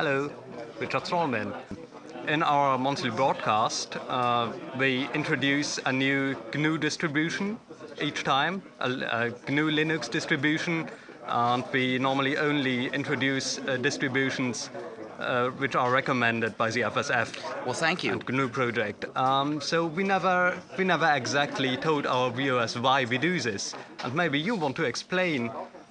Hello, Richard Stallman. In our monthly broadcast, uh, we introduce a new GNU distribution each time, a, a GNU Linux distribution, and we normally only introduce uh, distributions uh, which are recommended by the FSF. Well, thank you. And GNU project. Um, so we never, we never exactly told our viewers why we do this, and maybe you want to explain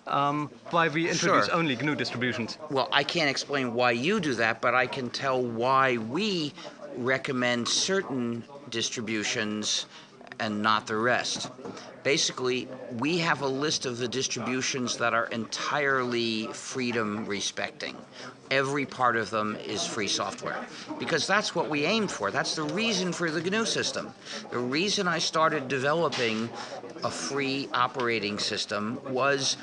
um, why we introduce Sure. only GNU distributions. Well, I can't explain why you do that, but I can tell why we recommend certain distributions and not the rest. Basically, we have a list of the distributions that are entirely freedom respecting. Every part of them is free software because that's what we aim for. That's the reason for the GNU system. The reason I started developing a free operating system was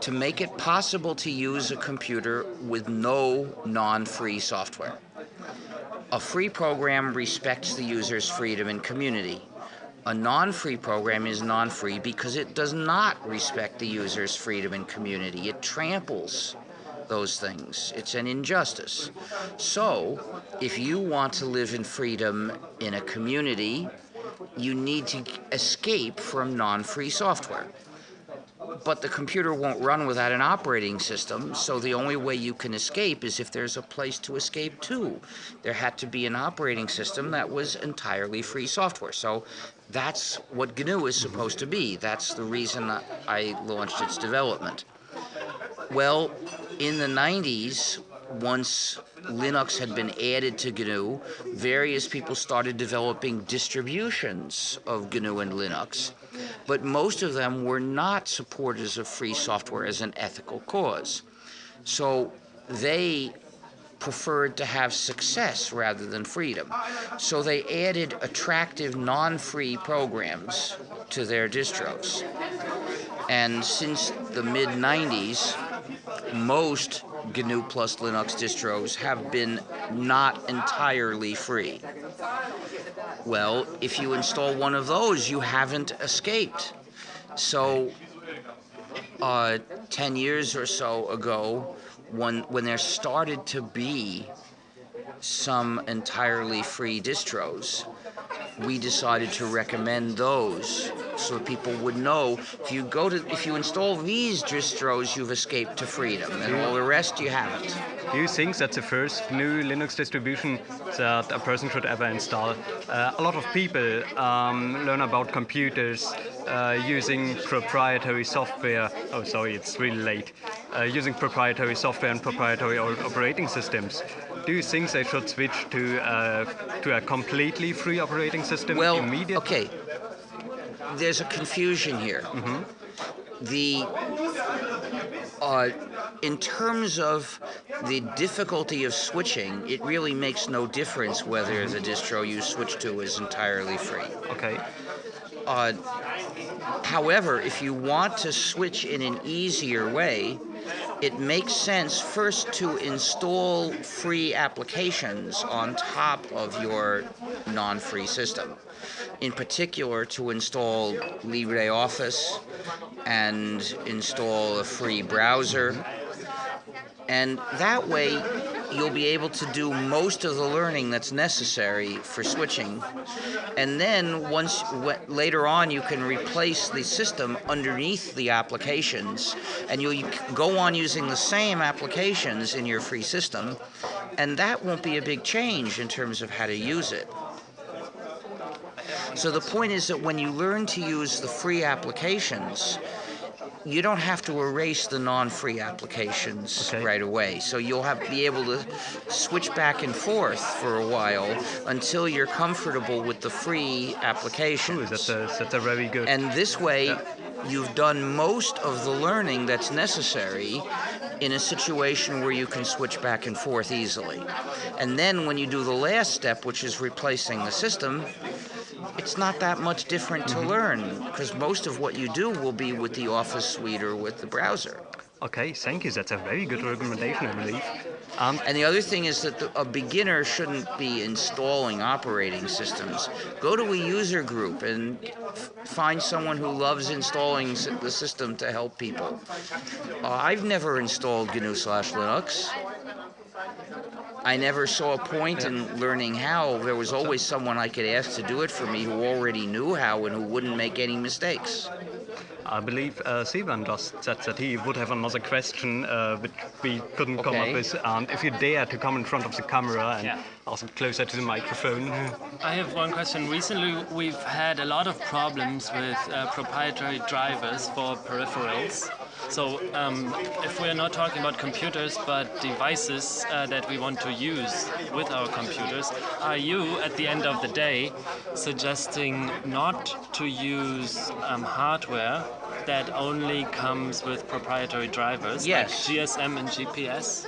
to make it possible to use a computer with no non-free software. A free program respects the user's freedom and community. A non-free program is non-free because it does not respect the user's freedom and community. It tramples those things. It's an injustice. So, if you want to live in freedom in a community, you need to escape from non-free software but the computer won't run without an operating system, so the only way you can escape is if there's a place to escape to. There had to be an operating system that was entirely free software. So that's what GNU is supposed to be. That's the reason I launched its development. Well, in the 90s, once Linux had been added to GNU, various people started developing distributions of GNU and Linux, but most of them were not supporters of free software as an ethical cause. So they preferred to have success rather than freedom. So they added attractive non-free programs to their distros. And since the mid 90s, most GNU plus Linux distros have been not entirely free. Well, if you install one of those, you haven't escaped. So, uh, 10 years or so ago, when, when there started to be some entirely free distros, we decided to recommend those so people would know if you go to if you install these distros you've escaped to freedom and all the rest you haven't Do you think that's the first GNU Linux distribution that a person should ever install? Uh, a lot of people um, learn about computers uh, using proprietary software. Oh, sorry, it's really late. Uh, using proprietary software and proprietary operating systems. Do you think they should switch to uh, to a completely free operating system well immediately? okay there's a confusion here the uh, in terms of the difficulty of switching, it really makes no difference whether the distro you switch to is entirely free. Okay. Uh, however, if you want to switch in an easier way, it makes sense first to install free applications on top of your non-free system. In particular, to install LibreOffice and install a free browser. And that way, you'll be able to do most of the learning that's necessary for switching. And then once later on, you can replace the system underneath the applications, and you'll go on using the same applications in your free system, and that won't be a big change in terms of how to use it. So the point is that when you learn to use the free applications, you don't have to erase the non-free applications Okay. right away. So you'll have to be able to switch back and forth for a while until you're comfortable with the free Ooh, applications. that's a, that's a very good. And this way, you've done most of the learning that's necessary in a situation where you can switch back and forth easily. And then when you do the last step, which is replacing the system, it's not that much different to learn because most of what you do will be with the Office suite or with the browser. Okay, thank you. That's a very good recommendation, I believe. Um, And the other thing is that the, a beginner shouldn't be installing operating systems. Go to a user group and f- find someone who loves installing s- the system to help people. Uh, I've never installed GNU slash Linux. I never saw a point in learning how. There was always someone I could ask to do it for me who already knew how and who wouldn't make any mistakes. I believe uh, Sivan just said that he would have another question uh, which we couldn't come up with. And if you dare to come in front of the camera and Yeah. also closer to the microphone. I have one question. Recently, we've had a lot of problems with uh, proprietary drivers for peripherals. So, um, if we're not talking about computers but devices uh, that we want to use with our computers, are you, at the end of the day, suggesting not to use um, hardware that only comes with proprietary drivers Yes. like GSM and GPS?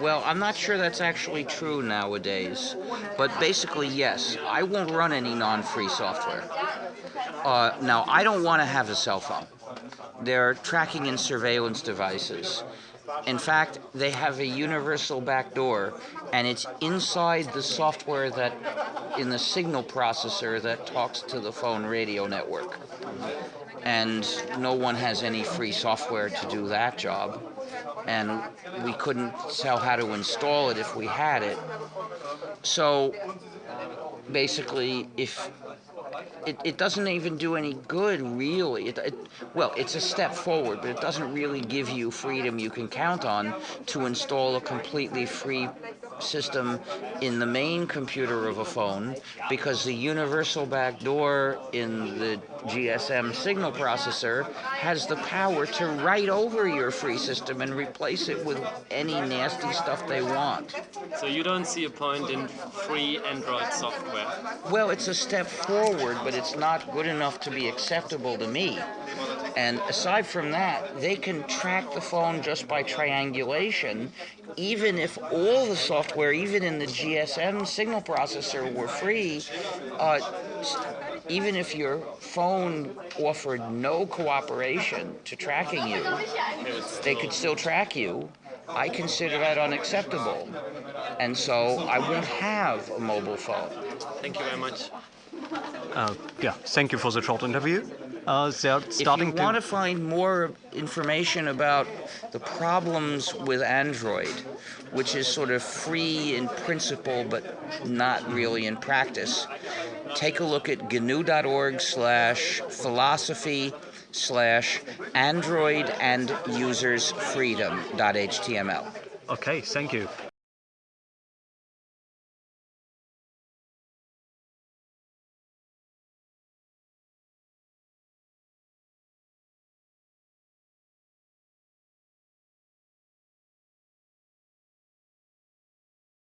Well, I'm not sure that's actually true nowadays, but basically, yes, I won't run any non free software. Uh, now, I don't want to have a cell phone. They're tracking and surveillance devices. In fact, they have a universal backdoor, and it's inside the software that, in the signal processor that talks to the phone radio network. And no one has any free software to do that job and we couldn't tell how to install it if we had it. So basically, if it, it doesn't even do any good, really. It, it, well, it's a step forward, but it doesn't really give you freedom you can count on to install a completely free system in the main computer of a phone because the universal backdoor in the GSM signal processor has the power to write over your free system and replace it with any nasty stuff they want. So, you don't see a point in free Android software? Well, it's a step forward, but it's not good enough to be acceptable to me. And aside from that, they can track the phone just by triangulation, even if all the software, even in the GSM signal processor, were free. Uh, even if your phone offered no cooperation to tracking you, they could still track you. I consider that unacceptable. And so I won't have a mobile phone. Thank you very much. Uh, yeah, thank you for the short interview. Uh, they're If you starting want to. to find more information about the problems with Android, which is sort of free in principle but not really in practice, take a look at gnu.org slash philosophy slash android and users freedom.html. Okay, thank you.